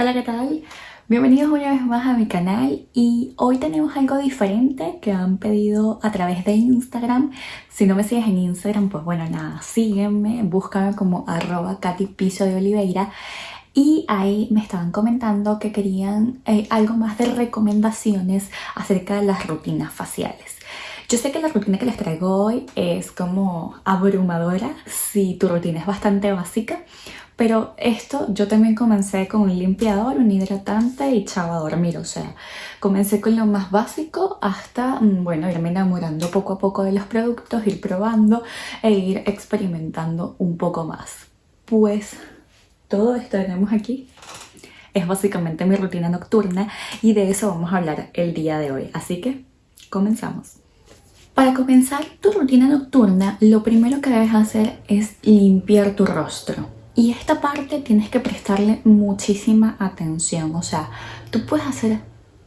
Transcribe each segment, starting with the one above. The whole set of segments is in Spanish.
Hola, ¿qué tal? Bienvenidos una vez más a mi canal y hoy tenemos algo diferente que han pedido a través de Instagram. Si no me sigues en Instagram, pues bueno, nada, sígueme, búscame como arroba Piso de Oliveira y ahí me estaban comentando que querían eh, algo más de recomendaciones acerca de las rutinas faciales. Yo sé que la rutina que les traigo hoy es como abrumadora si tu rutina es bastante básica, pero esto yo también comencé con un limpiador, un hidratante y chava a dormir. O sea, comencé con lo más básico hasta, mm, bueno, irme enamorando poco a poco de los productos, ir probando e ir experimentando un poco más. Pues todo esto que tenemos aquí es básicamente mi rutina nocturna y de eso vamos a hablar el día de hoy. Así que comenzamos. Para comenzar tu rutina nocturna, lo primero que debes hacer es limpiar tu rostro. Y esta parte tienes que prestarle muchísima atención. O sea, tú puedes hacer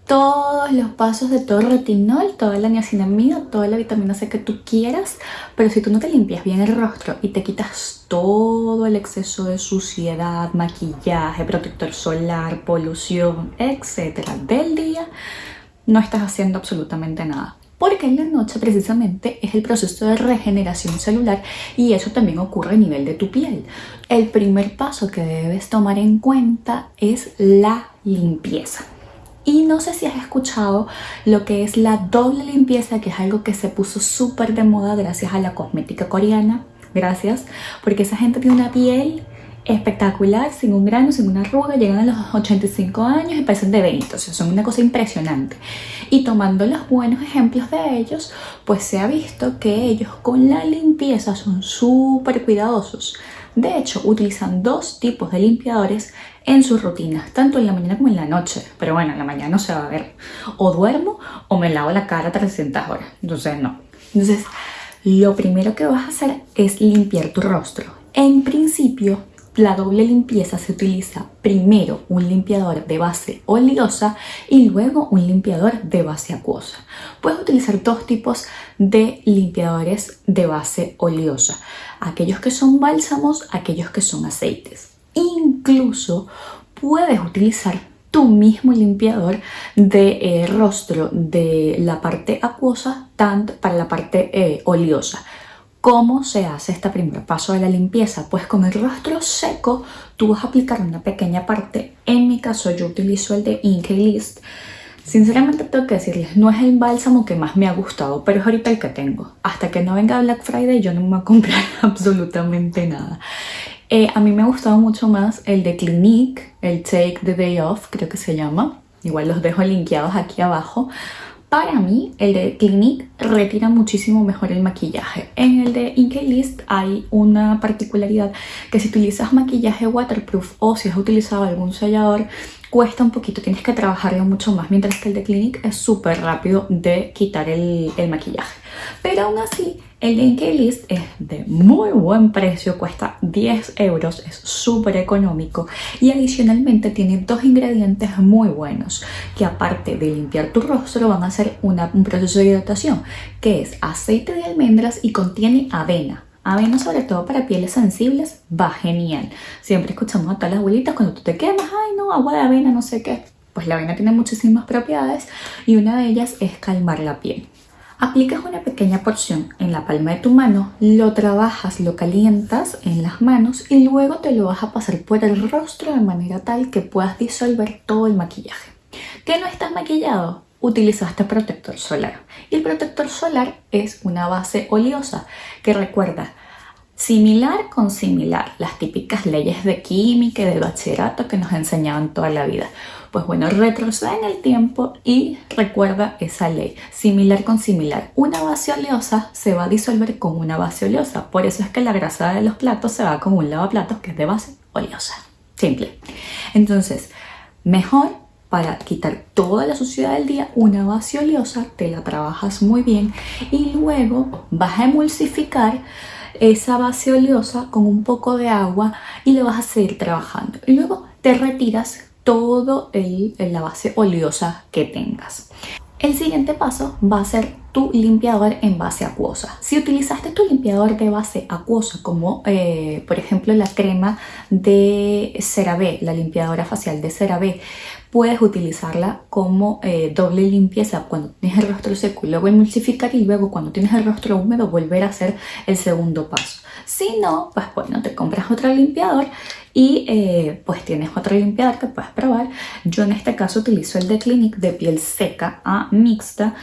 todos los pasos de todo el retinol, toda la niacinamida, toda la vitamina C que tú quieras, pero si tú no te limpias bien el rostro y te quitas todo el exceso de suciedad, maquillaje, protector solar, polución, etcétera, del día, no estás haciendo absolutamente nada porque en la noche precisamente es el proceso de regeneración celular y eso también ocurre a nivel de tu piel. El primer paso que debes tomar en cuenta es la limpieza. Y no sé si has escuchado lo que es la doble limpieza, que es algo que se puso súper de moda gracias a la cosmética coreana. Gracias, porque esa gente tiene una piel espectacular, sin un grano, sin una arruga, llegan a los 85 años y parecen de 20, o sea, son una cosa impresionante. Y tomando los buenos ejemplos de ellos, pues se ha visto que ellos con la limpieza son súper cuidadosos. De hecho, utilizan dos tipos de limpiadores en sus rutinas, tanto en la mañana como en la noche. Pero bueno, en la mañana no se va a ver. O duermo o me lavo la cara 300 horas. Entonces, no. Entonces, lo primero que vas a hacer es limpiar tu rostro. En principio, la doble limpieza se utiliza primero un limpiador de base oleosa y luego un limpiador de base acuosa. Puedes utilizar dos tipos de limpiadores de base oleosa, aquellos que son bálsamos, aquellos que son aceites. Incluso puedes utilizar tu mismo limpiador de eh, rostro de la parte acuosa tanto para la parte eh, oleosa ¿Cómo se hace este primer paso de la limpieza? Pues con el rostro seco tú vas a aplicar una pequeña parte. En mi caso yo utilizo el de Inkey List. Sinceramente tengo que decirles, no es el bálsamo que más me ha gustado, pero es ahorita el que tengo. Hasta que no venga Black Friday yo no me voy a comprar absolutamente nada. Eh, a mí me ha gustado mucho más el de Clinique, el Take the Day Off, creo que se llama. Igual los dejo linkeados aquí abajo para mí, el de Clinique retira muchísimo mejor el maquillaje. En el de Inkey List hay una particularidad que si utilizas maquillaje waterproof o si has utilizado algún sellador, cuesta un poquito, tienes que trabajarlo mucho más, mientras que el de Clinique es súper rápido de quitar el maquillaje. Pero aún así, el de List es de muy buen precio, cuesta 10 euros, es súper económico y adicionalmente tiene dos ingredientes muy buenos que aparte de limpiar tu rostro van a hacer un proceso de hidratación que es aceite de almendras y contiene avena. Avena sobre todo para pieles sensibles va genial. Siempre escuchamos a todas las abuelitas cuando tú te quemas, ay no, agua de avena, no sé qué. Pues la avena tiene muchísimas propiedades y una de ellas es calmar la piel. Aplicas una pequeña porción en la palma de tu mano, lo trabajas, lo calientas en las manos y luego te lo vas a pasar por el rostro de manera tal que puedas disolver todo el maquillaje. ¿Que no estás maquillado? Utilizaste protector solar. Y el protector solar es una base oleosa que recuerda similar con similar, las típicas leyes de química y de bachillerato que nos enseñaban toda la vida. Pues bueno, retrocede en el tiempo y recuerda esa ley. Similar con similar. Una base oleosa se va a disolver con una base oleosa. Por eso es que la grasa de los platos se va con un lavaplatos que es de base oleosa. Simple. Entonces, mejor para quitar toda la suciedad del día, una base oleosa, te la trabajas muy bien y luego vas a emulsificar esa base oleosa con un poco de agua y le vas a seguir trabajando. Y luego te retiras todo la base oleosa que tengas. El siguiente paso va a ser tu limpiador en base acuosa. Si utilizaste tu limpiador de base acuosa, como eh, por ejemplo la crema de CeraVe, la limpiadora facial de CeraVe, puedes utilizarla como eh, doble limpieza cuando tienes el rostro seco y luego emulsificar y luego cuando tienes el rostro húmedo volver a hacer el segundo paso. Si no, pues bueno, te compras otro limpiador y eh, pues tienes otro limpiador que puedes probar. Yo en este caso utilizo el de Clinic de piel seca a mixta.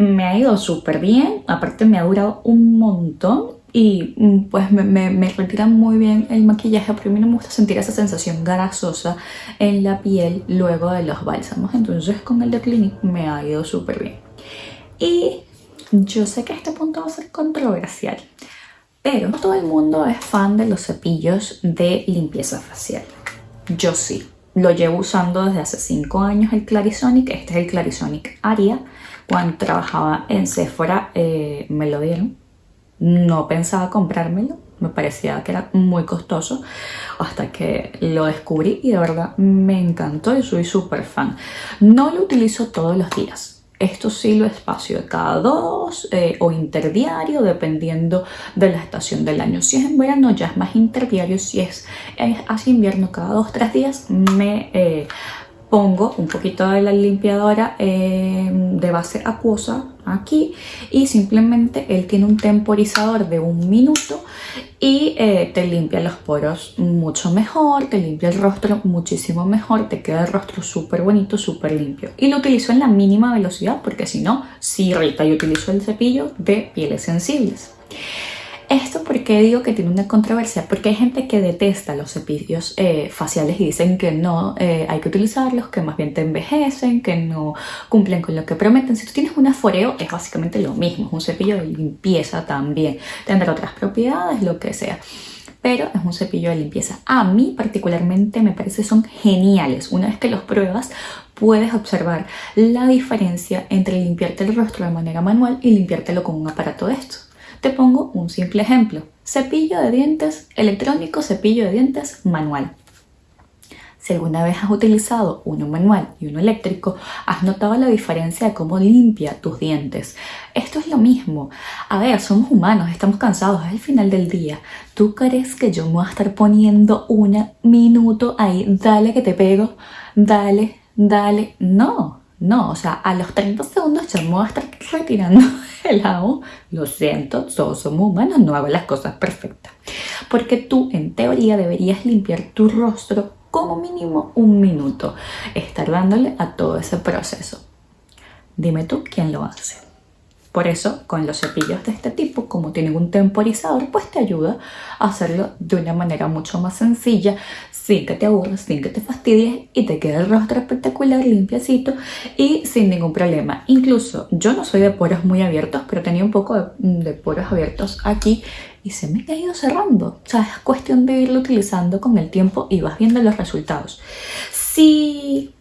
Me ha ido súper bien, aparte me ha durado un montón y mm, pues me, me, retira muy bien el maquillaje porque a mí no me gusta sentir esa sensación grasosa en la piel luego de los bálsamos. Entonces con el de Clinic me ha ido súper bien. Y yo sé que este punto va a ser controversial pero no todo el mundo es fan de los cepillos de limpieza facial. Yo sí. Lo llevo usando desde hace 5 años el Clarisonic. Este es el Clarisonic Aria cuando trabajaba en Sephora eh, me lo dieron no pensaba comprármelo, me parecía que era muy costoso hasta que lo descubrí y de verdad me encantó y soy súper fan. No lo utilizo todos los días. Esto sí lo espacio de cada dos eh, o interdiario dependiendo de la estación del año. Si es en verano ya es más interdiario, si es, así invierno cada dos tres días me eh, pongo un poquito de la limpiadora eh, de base acuosa aquí y simplemente él tiene un temporizador de un minuto y eh, te limpia los poros mucho mejor, te limpia el rostro muchísimo mejor, te queda el rostro súper bonito, súper limpio. Y lo utilizo en la mínima velocidad porque si no, si irrita. y utilizo el cepillo de pieles sensibles. Esto porque digo que tiene una controversia, porque hay gente que detesta los cepillos eh, faciales y dicen que no eh, hay que utilizarlos, que más bien te envejecen, que no cumplen con lo que prometen. Si tú tienes un aforeo es básicamente lo mismo, es un cepillo de limpieza también, tendrá otras propiedades, lo que sea pero es un cepillo de limpieza. A mí particularmente me parece son geniales. Una vez que los pruebas puedes observar la diferencia entre limpiarte el rostro de manera manual y limpiártelo con un aparato de estos. Te pongo un simple ejemplo. Cepillo de dientes electrónico, cepillo de dientes manual. Si alguna vez has utilizado uno manual y uno eléctrico, has notado la diferencia de cómo limpia tus dientes. Esto es lo mismo. A ver, somos humanos, estamos cansados, es el final del día. ¿Tú crees que yo me voy a estar poniendo un minuto ahí? Dale que te pego, dale, dale. No, no, o sea, a los 30 segundos ya me voy a estar retirando el agua. Lo siento, todos somos humanos, no hago las cosas perfectas. Porque tú, en teoría, deberías limpiar tu rostro como mínimo un minuto. Estar dándole a todo ese proceso. Dime tú quién lo hace. Por eso, con los cepillos de este tipo, como tienen un temporizador, pues te ayuda a hacerlo de una manera mucho más sencilla, sin que te aburras, sin que te fastidies y te quede el rostro espectacular, limpiacito y sin ningún problema. Incluso, yo no soy de poros muy abiertos, pero tenía un poco de, poros abiertos aquí y se me ha ido cerrando. O sea, es cuestión de irlo utilizando con el tiempo y vas viendo los resultados. Si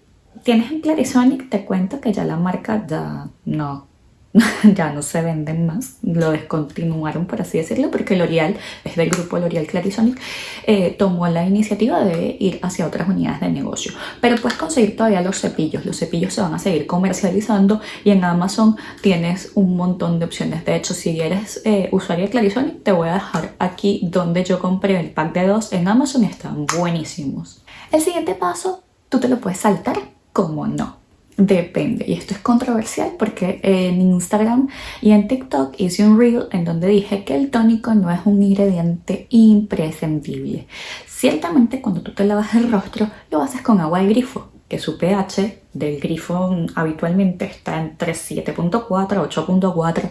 tienes en Clarisonic, te cuento que ya la marca ya no ya no se venden más, lo descontinuaron por así decirlo porque L'Oreal, es del grupo L'Oreal Clarisonic, eh, tomó la iniciativa de ir hacia otras unidades de negocio. Pero puedes conseguir todavía los cepillos, los cepillos se van a seguir comercializando y en Amazon tienes un montón de opciones. De hecho, si eres eh, usuario de Clarisonic, te voy a dejar aquí donde yo compré el pack de dos en Amazon están buenísimos. El siguiente paso, tú te lo puedes saltar como no. Depende, y esto es controversial porque en Instagram y en TikTok hice un reel en donde dije que el tónico no es un ingrediente imprescindible. Ciertamente cuando tú te lavas el rostro lo haces con agua de grifo, que su pH del grifo habitualmente está entre 7.4 8.4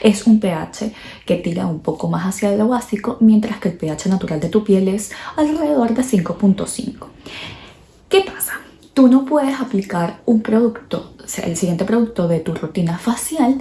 es un pH que tira un poco más hacia lo básico mientras que el pH natural de tu piel es alrededor de 5.5 ¿qué pasa? Tú no puedes aplicar un producto, el siguiente producto de tu rutina facial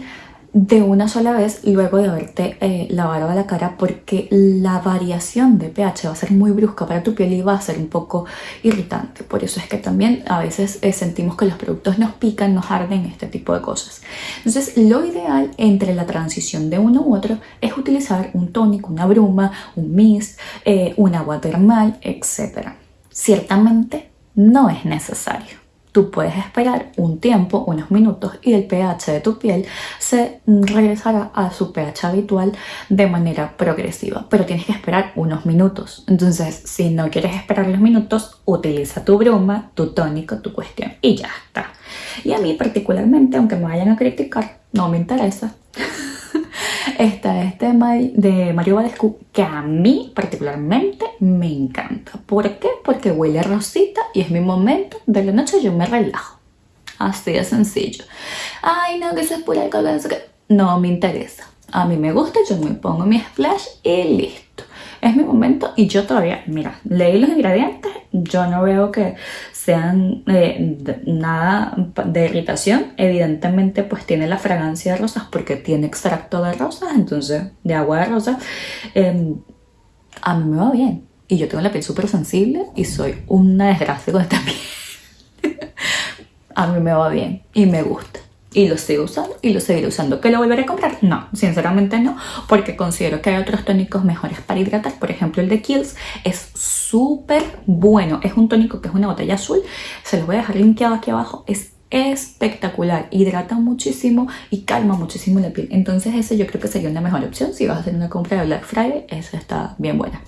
de una sola vez luego de haberte eh, lavado la cara porque la variación de pH va a ser muy brusca para tu piel y va a ser un poco irritante. Por eso es que también a veces eh, sentimos que los productos nos pican, nos arden, este tipo de cosas. Entonces lo ideal entre la transición de uno u otro es utilizar un tónico, una bruma, un mist, eh, un agua termal, etc. Ciertamente no es necesario. tú puedes esperar un tiempo, unos minutos y el pH de tu piel se regresará a su pH habitual de manera progresiva, pero tienes que esperar unos minutos. Entonces, si no quieres esperar los minutos, utiliza tu bruma, tu tónico, tu cuestión y ya está. Y a mí particularmente, aunque me vayan a criticar, no me interesa. Está este de Mario Badescu que a mí particularmente me encanta. ¿Por qué? Porque huele rosita y es mi momento de la noche yo me relajo. Así de sencillo. Ay, no, que se es pura alcohol, no me interesa. A mí me gusta, yo me pongo mi splash y listo. Es mi momento y yo todavía, mira, leí los ingredientes, yo no veo que sean eh, nada de irritación. Evidentemente pues tiene la fragancia de rosas porque tiene extracto de rosas, entonces de agua de rosas. Em, a mí me va bien y yo tengo la piel súper sensible y soy una desgracia con esta piel. a mí me va bien y me gusta y lo sigo usando y lo seguiré usando. ¿Que lo volveré a comprar? No, sinceramente no, porque considero que hay otros tónicos mejores para hidratar. Por ejemplo, el de Kiehl's es súper bueno. Es un tónico que es una botella azul. Se los voy a dejar linkeado aquí abajo. Es espectacular, hidrata muchísimo y calma muchísimo la piel. Entonces ese yo creo que sería una mejor opción. Si vas a hacer una compra de Black Friday, esa está bien buena.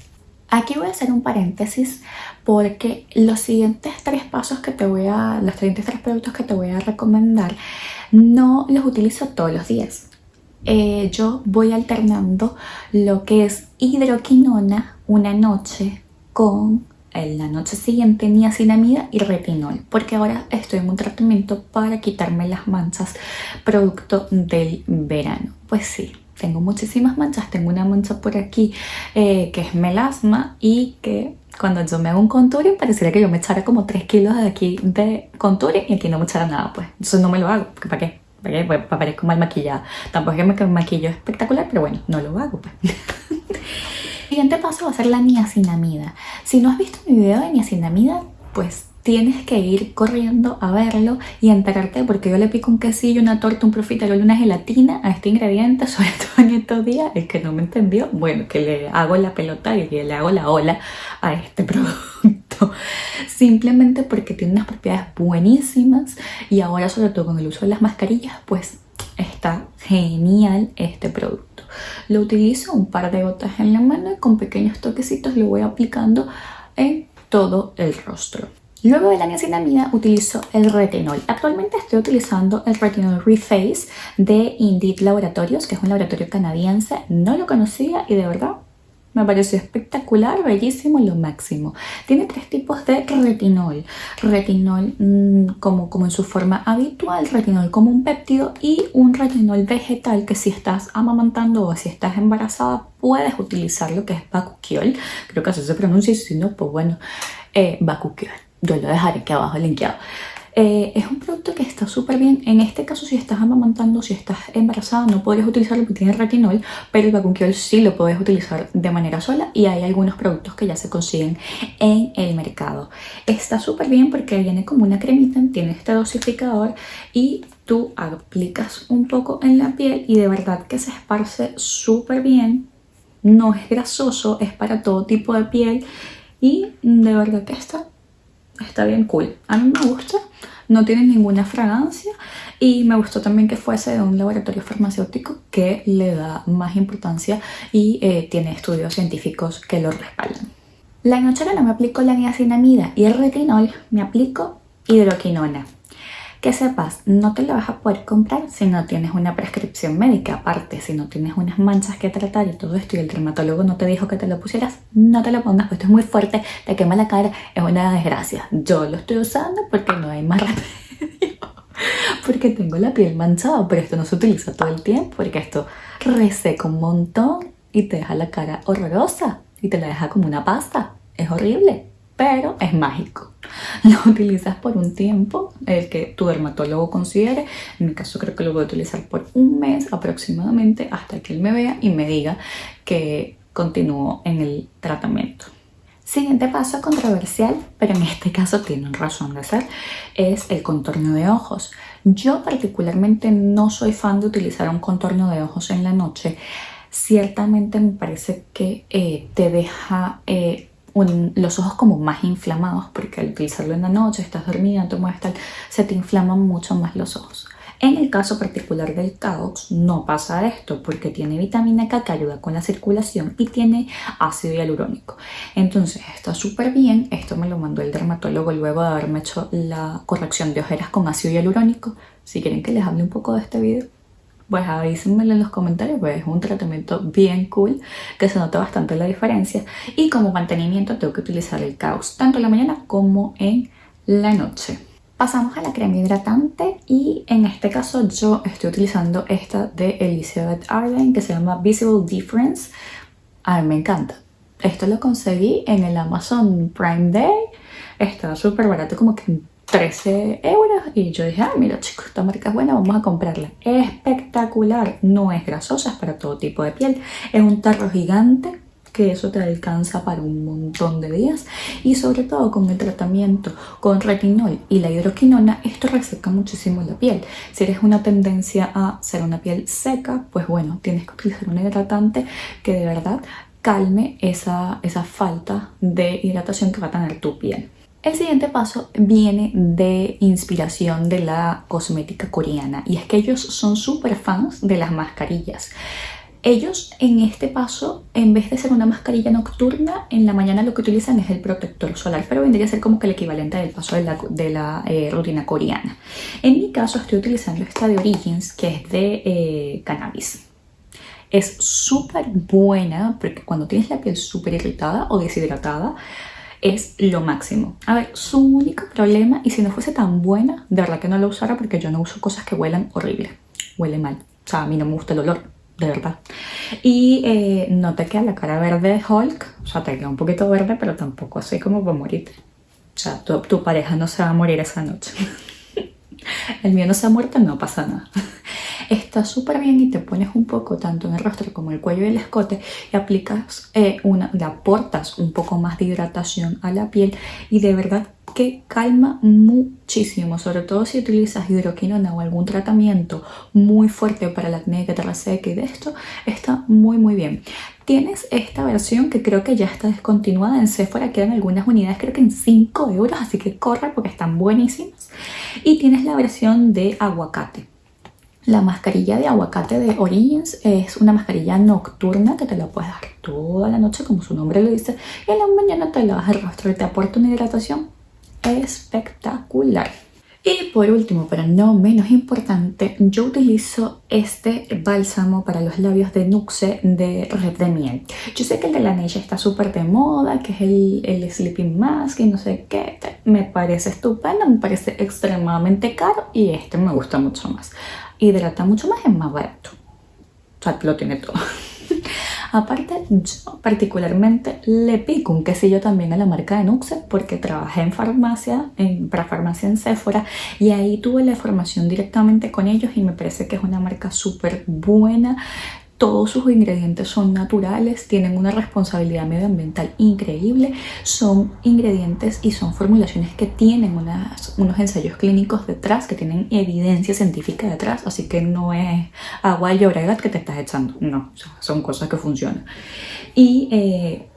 Aquí voy a hacer un paréntesis porque los siguientes tres pasos que te voy a, los siguientes tres productos que te voy a recomendar no los utilizo todos los días. Eh, yo voy alternando lo que es hidroquinona una noche con la noche siguiente niacinamida y retinol porque ahora estoy en un tratamiento para quitarme las manchas producto del verano pues sí tengo muchísimas manchas tengo una mancha por aquí eh, que es melasma y que cuando yo me hago un contouring pareciera que yo me echara como 3 kilos de aquí de contouring y aquí no me echara nada pues eso no me lo hago ¿para qué? ¿para qué? Pues, parezco mal maquillada tampoco es que me maquillo espectacular pero bueno no lo hago pues Siguiente paso va a ser la niacinamida. Si no has visto mi video de niacinamida, pues tienes que ir corriendo a verlo y enterarte porque yo le pico un quesillo, una torta, un profiterol, una gelatina a este ingrediente, sobre todo en estos días, el que no me entendió, bueno, que le hago la pelota y le hago la ola a este producto. Simplemente porque tiene unas propiedades buenísimas y ahora sobre todo con el uso de las mascarillas pues está genial este producto. Lo utilizo un par de gotas en la mano y con pequeños toquecitos lo voy aplicando en todo el rostro. Luego de la niacinamida utilizo el retinol. Actualmente estoy utilizando el retinol Reface de Indeed Laboratorios, que es un laboratorio canadiense. No lo conocía y de verdad me pareció espectacular, bellísimo, lo máximo. Tiene tres tipos de retinol. Retinol mm, como, como en su forma habitual, retinol como un péptido y un retinol vegetal que si estás amamantando o si estás embarazada puedes utilizar lo que es Bakuchiol. Creo que así se pronuncia y si no, pues bueno, eh, Bakuchiol. Yo lo dejaré aquí abajo linkeado. Eh, es un producto que está súper bien. En este caso, si estás amamantando, si estás embarazada, no podrías utilizarlo porque tiene retinol, pero el Vacunquiol sí lo puedes utilizar de manera sola y hay algunos productos que ya se consiguen en el mercado. Está súper bien porque viene como una cremita, tiene este dosificador y tú aplicas un poco en la piel y de verdad que se esparce súper bien. No es grasoso, es para todo tipo de piel y de verdad que está está bien cool. A mí me gusta, no tiene ninguna fragancia y me gustó también que fuese de un laboratorio farmacéutico que le da más importancia y eh, tiene estudios científicos que lo respaldan. La noche no me aplico la niacinamida y el retinol, me aplico hidroquinona. Que sepas, no te lo vas a poder comprar si no tienes una prescripción médica. Aparte, si no tienes unas manchas que tratar y todo esto y el dermatólogo no te dijo que te lo pusieras, no te lo pongas, pues esto es muy fuerte, te quema la cara, es una desgracia. Yo lo estoy usando porque no hay más remedio. porque tengo la piel manchada, pero esto no se utiliza todo el tiempo porque esto reseca un montón y te deja la cara horrorosa y te la deja como una pasta. Es horrible, pero es mágico. lo utilizas por un tiempo, el que tu dermatólogo considere. En mi caso creo que lo voy a utilizar por un mes aproximadamente hasta que él me vea y me diga que continúo en el tratamiento. Siguiente paso controversial, pero en este caso tienen razón de ser, es el contorno de ojos. Yo particularmente no soy fan de utilizar un contorno de ojos en la noche. Ciertamente me parece que eh, te deja eh, los ojos como más inflamados porque al utilizarlo en la noche, estás dormida, tomas tal, se te inflaman mucho más los ojos. En el caso particular del Caox no pasa esto porque tiene vitamina K que ayuda con la circulación y tiene ácido hialurónico. Entonces está súper bien, esto me lo mandó el dermatólogo luego de haberme hecho la corrección de ojeras con ácido hialurónico. Si quieren que les hable un poco de este video pues avísenmelo en los comentarios, pues es un tratamiento bien cool, que se nota bastante la diferencia. Y como mantenimiento tengo que utilizar el Caos, tanto en la mañana como en la noche. Pasamos a la crema hidratante y en este caso yo estoy utilizando esta de Elizabeth Arden que se llama Visible Difference. A mí me encanta. Esto lo conseguí en el Amazon Prime Day. Está súper barato, como que 13 euros y yo dije, ah, mira chicos, esta marca es buena, vamos a comprarla. Espectacular, no es grasosa, es para todo tipo de piel. Es un tarro gigante que eso te alcanza para un montón de días y sobre todo con el tratamiento con retinol y la hidroquinona esto reseca muchísimo la piel si eres una tendencia a ser una piel seca pues bueno tienes que utilizar un hidratante que de verdad calme esa, esa falta de hidratación que va a tener tu piel el siguiente paso viene de inspiración de la cosmética coreana y es que ellos son súper fans de las mascarillas. Ellos en este paso, en vez de ser una mascarilla nocturna, en la mañana lo que utilizan es el protector solar, pero vendría a ser como que el equivalente del paso de la, eh, rutina coreana. En mi caso estoy utilizando esta de Origins, que es de eh, cannabis. Es súper buena porque cuando tienes la piel súper irritada o deshidratada, es lo máximo. A ver, su único problema, y si no fuese tan buena, de verdad que no lo usara porque yo no uso cosas que huelan horrible. Huele mal. O sea, a mí no me gusta el olor, de verdad. Y eh, no te queda la cara verde de Hulk, o sea, te queda un poquito verde, pero tampoco así como para morirte. O sea, tu, tu pareja no se va a morir esa noche. el mío no se ha muerto, no pasa nada está súper bien y te pones un poco tanto en el rostro como el cuello y el escote y aplicas eh, una, le aportas un poco más de hidratación a la piel y de verdad que calma muchísimo, sobre todo si utilizas hidroquinona o algún tratamiento muy fuerte para la acné que te reseque y de esto, está muy muy bien. Tienes esta versión que creo que ya está descontinuada en Sephora, quedan algunas unidades, creo que en 5 euros, así que corre porque están buenísimas. Y tienes la versión de aguacate. La mascarilla de aguacate de Origins es una mascarilla nocturna que te la puedes dar toda la noche, como su nombre lo dice, y en la mañana te lavas el rostro y te aporta una hidratación espectacular. Y por último, pero no menos importante, yo utilizo este bálsamo para los labios de Nuxe de Red de Miel. Yo sé que el de la Neige está súper de moda, que es el, el Sleeping Mask y no sé qué. Me parece estupendo, me parece extremadamente caro y este me gusta mucho más hidrata mucho más, es más barato. O sea, lo tiene todo. Aparte, yo particularmente le pico un quesillo también a la marca de Nuxe porque trabajé en farmacia, en, para farmacia en Sephora y ahí tuve la formación directamente con ellos y me parece que es una marca súper buena todos sus ingredientes son naturales, tienen una responsabilidad medioambiental increíble, son ingredientes y son formulaciones que tienen unos ensayos clínicos detrás, que tienen evidencia científica detrás, así que no es agua y oregat que te estás echando, no, son cosas que funcionan. Y eh,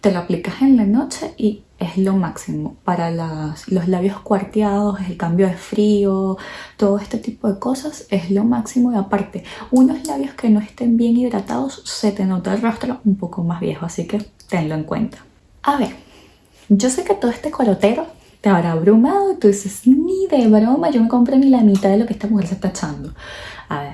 te lo aplicas en la noche y es lo máximo para los labios cuarteados, el cambio de frío, todo este tipo de cosas es lo máximo y aparte unos labios que no estén bien hidratados se te nota el rostro un poco más viejo, así que tenlo en cuenta. A ver, yo sé que todo este colotero te habrá abrumado y tú dices, ni de broma, yo me compré ni la mitad de lo que esta mujer se está echando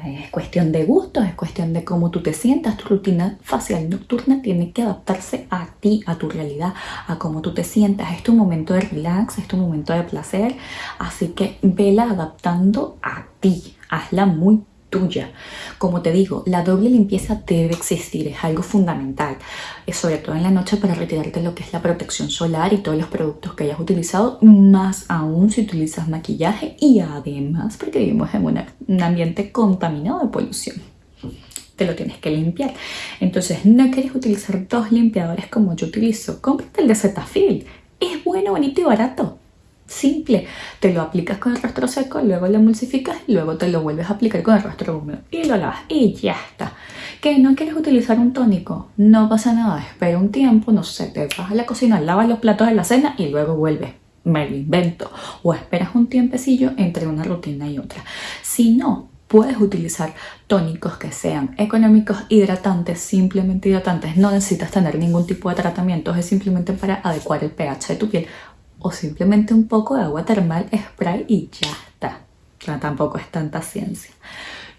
es cuestión de gustos, es cuestión de cómo tú te sientas. Tu rutina facial nocturna tiene que adaptarse a ti, a tu realidad, a cómo tú te sientas. Es tu momento de relax, es tu momento de placer. Así que vela adaptando a ti. Hazla muy tuya. Como te digo, la doble limpieza debe existir, es algo fundamental, sobre todo en la noche para retirarte lo que es la protección solar y todos los productos que hayas utilizado, más aún si utilizas maquillaje y además porque vivimos en un ambiente contaminado de polución. Te lo tienes que limpiar. Entonces, no quieres utilizar dos limpiadores como yo utilizo. Cómprate el de Cetaphil. Es bueno, bonito y barato simple. Te lo aplicas con el rostro seco, luego lo emulsificas luego te lo vuelves a aplicar con el rostro húmedo y lo lavas y ya está. que no quieres utilizar un tónico, no pasa nada, espera un tiempo, no sé, te vas a la cocina, lavas los platos de la cena y luego vuelves me lo invento, o esperas un tiempecillo entre una rutina y otra. Si no, puedes utilizar tónicos que sean económicos, hidratantes, simplemente hidratantes. No necesitas tener ningún tipo de tratamiento, es simplemente para adecuar el pH de tu piel o simplemente un poco de agua termal, spray y ya está. O tampoco es tanta ciencia.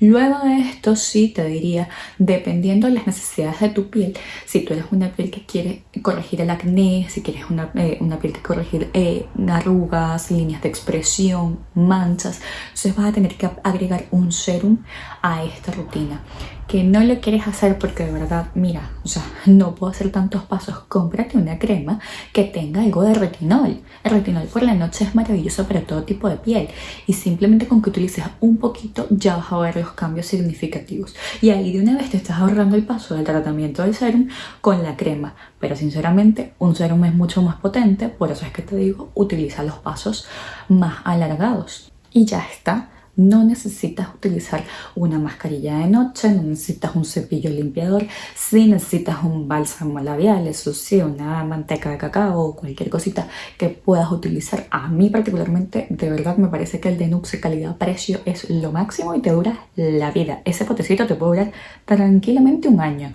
Luego de esto sí te diría, dependiendo de las necesidades de tu piel, si tú eres una piel que quiere corregir el acné, si quieres una, eh, una piel que corregir eh, arrugas, líneas de expresión, manchas, entonces vas a tener que agregar un serum a esta rutina que no lo quieres hacer porque de verdad, mira, o sea, no puedo hacer tantos pasos, cómprate una crema que tenga algo de retinol. El retinol por la noche es maravilloso para todo tipo de piel y simplemente con que utilices un poquito ya vas a ver los cambios significativos. Y ahí de una vez te estás ahorrando el paso del tratamiento del serum con la crema. Pero sinceramente un serum es mucho más potente, por eso es que te digo, utiliza los pasos más alargados. Y ya está no necesitas utilizar una mascarilla de noche, no necesitas un cepillo limpiador, si necesitas un bálsamo labial, eso sí, una manteca de cacao o cualquier cosita que puedas utilizar. A mí particularmente, de verdad me parece que el de Nuxe calidad-precio es lo máximo y te dura la vida. Ese potecito te puede durar tranquilamente un año.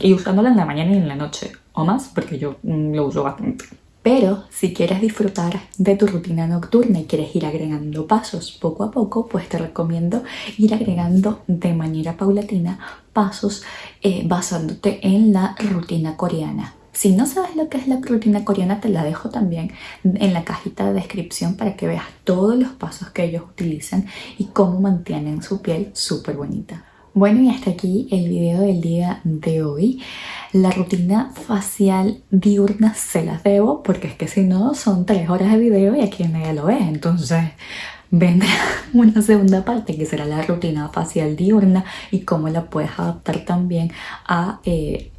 Y usándolo en la mañana y en la noche, o más, porque yo mm, lo uso bastante. Pero si quieres disfrutar de tu rutina nocturna y quieres ir agregando pasos poco a poco, pues te recomiendo ir agregando de manera paulatina pasos eh, basándote en la rutina coreana. Si no sabes lo que es la rutina coreana, te la dejo también en la cajita de descripción para que veas todos los pasos que ellos utilizan y cómo mantienen su piel súper bonita. Bueno y hasta aquí el video del día de hoy. La rutina facial diurna se las debo porque es que si no son tres horas de video y aquí nadie lo ve. Entonces vendrá una segunda parte que será la rutina facial diurna y cómo la puedes adaptar también a, eh,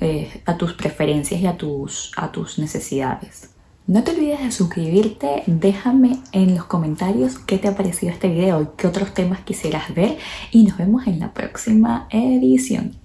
eh, a tus preferencias y a tus, a tus necesidades. No te olvides de suscribirte, déjame en los comentarios qué te ha parecido este video y qué otros temas quisieras ver y nos vemos en la próxima edición.